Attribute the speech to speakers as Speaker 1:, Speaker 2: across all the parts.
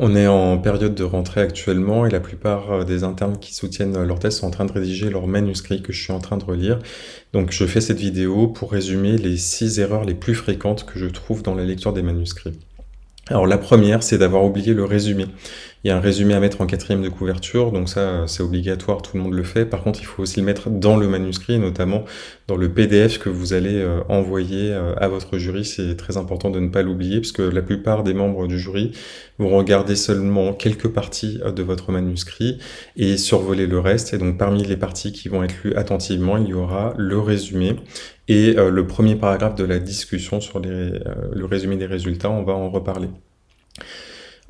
Speaker 1: On est en période de rentrée actuellement et la plupart euh, des internes qui soutiennent leur thèse sont en train de rédiger leur manuscrit que je suis en train de relire. Donc je fais cette vidéo pour résumer les six erreurs les plus fréquentes que je trouve dans la lecture des manuscrits. Alors la première, c'est d'avoir oublié le résumé. Il y a un résumé à mettre en quatrième de couverture, donc ça c'est obligatoire, tout le monde le fait. Par contre, il faut aussi le mettre dans le manuscrit, notamment dans le PDF que vous allez euh, envoyer euh, à votre jury. C'est très important de ne pas l'oublier, puisque la plupart des membres du jury vont regarder seulement quelques parties euh, de votre manuscrit et survoler le reste. Et donc parmi les parties qui vont être lues attentivement, il y aura le résumé et le premier paragraphe de la discussion sur le résumé des résultats, on va en reparler.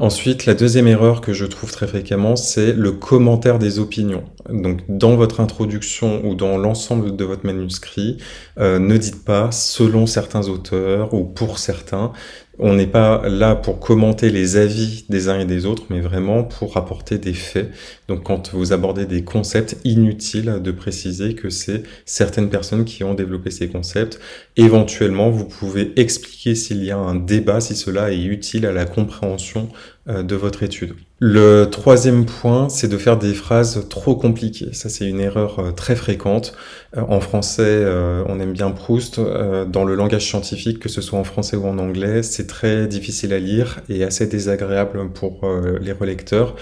Speaker 1: Ensuite, la deuxième erreur que je trouve très fréquemment, c'est le commentaire des opinions. Donc, dans votre introduction ou dans l'ensemble de votre manuscrit, euh, ne dites pas selon certains auteurs ou pour certains. On n'est pas là pour commenter les avis des uns et des autres, mais vraiment pour apporter des faits. Donc quand vous abordez des concepts, inutiles de préciser que c'est certaines personnes qui ont développé ces concepts. Éventuellement, vous pouvez expliquer s'il y a un débat, si cela est utile à la compréhension de votre étude. Le troisième point, c'est de faire des phrases trop compliquées. Ça, c'est une erreur euh, très fréquente. Euh, en français, on aime bien Proust. Dans le langage scientifique, que ce soit en français ou en anglais, c'est très difficile à lire et assez désagréable pour les relecteurs.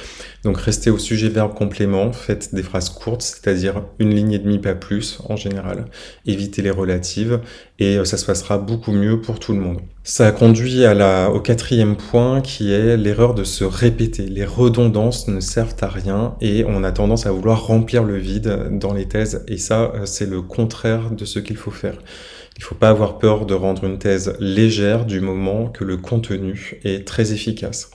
Speaker 1: Donc, restez au sujet verbe complément, faites des phrases courtes, c'est-à-dire une ligne et demie, pas plus, en général. Évitez les relatives et ça se passera beaucoup mieux pour tout le monde. Ça conduit à la, au quatrième point qui est l'erreur de se répéter. Les redondances ne servent à rien et on a tendance à vouloir remplir le vide dans les thèses et ça euh, c'est le contraire de ce qu'il faut faire. Il ne faut pas avoir peur de rendre une thèse légère du moment que le contenu est très efficace.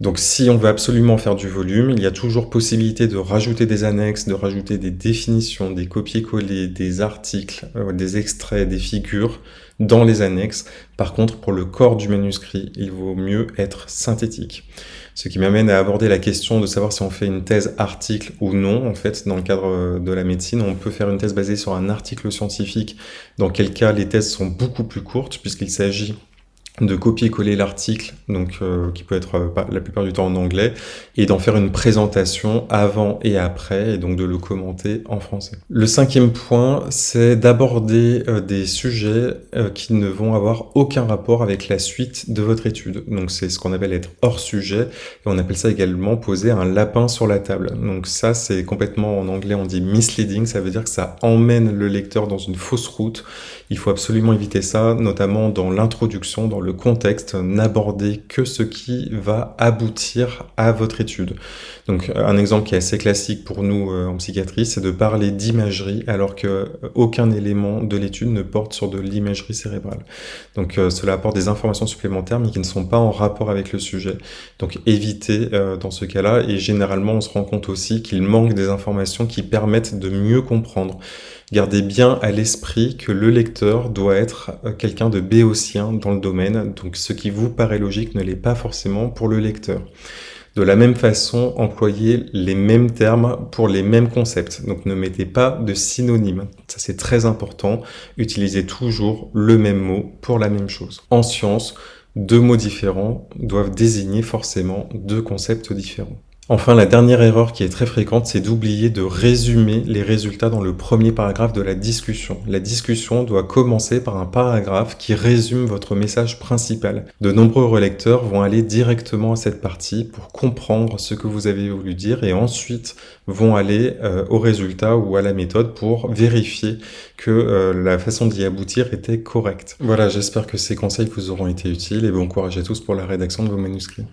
Speaker 1: Donc si on veut absolument faire du volume, il y a toujours possibilité de rajouter des annexes, de rajouter des définitions, des copier-coller, des articles, euh, des extraits, des figures, dans les annexes. Par contre, pour le corps du manuscrit, il vaut mieux être synthétique. Ce qui m'amène à aborder la question de savoir si on fait une thèse article ou non. En fait, dans le cadre de la médecine, on peut faire une thèse basée sur un article scientifique, dans quel cas les thèses sont beaucoup plus courtes, puisqu'il s'agit de copier-coller l'article, donc euh, qui peut être euh, la plupart du temps en anglais, et d'en faire une présentation avant et après, et donc de le commenter en français. Le cinquième point, c'est d'aborder euh, des sujets qui ne vont avoir aucun rapport avec la suite de votre étude. Donc c'est ce qu'on appelle être hors sujet, et on appelle ça également poser un lapin sur la table. Donc ça, c'est complètement en anglais, on dit misleading, ça veut dire que ça emmène le lecteur dans une fausse route. Il faut absolument éviter ça, notamment dans l'introduction, dans le contexte, n'abordez que ce qui va aboutir à votre étude. Donc un exemple qui est assez classique pour nous euh, en psychiatrie, c'est de parler d'imagerie alors que euh, aucun élément de l'étude ne porte sur de l'imagerie cérébrale. Donc euh, cela apporte des informations supplémentaires mais qui ne sont pas en rapport avec le sujet. Donc évitez dans ce cas-là et généralement on se rend compte aussi qu'il manque des informations qui permettent de mieux comprendre. Gardez bien à l'esprit que le lecteur doit être quelqu'un de béotien dans le domaine, donc ce qui vous paraît logique ne l'est pas forcément pour le lecteur. De la même façon, employez les mêmes termes pour les mêmes concepts. Donc ne mettez pas de synonymes. Ça c'est très important. Utilisez toujours le même mot pour la même chose. En science, deux mots différents doivent désigner forcément deux concepts différents. Enfin, la dernière erreur qui est très fréquente, c'est d'oublier de résumer les résultats dans le premier paragraphe de la discussion. La discussion doit commencer par un paragraphe qui résume votre message principal. De nombreux relecteurs vont aller directement à cette partie pour comprendre ce que vous avez voulu dire et ensuite vont aller euh, au résultat ou à la méthode pour vérifier que euh, la façon d'y aboutir était correcte. Voilà, j'espère que ces conseils vous auront été utiles et bon courage à tous pour la rédaction de vos manuscrits.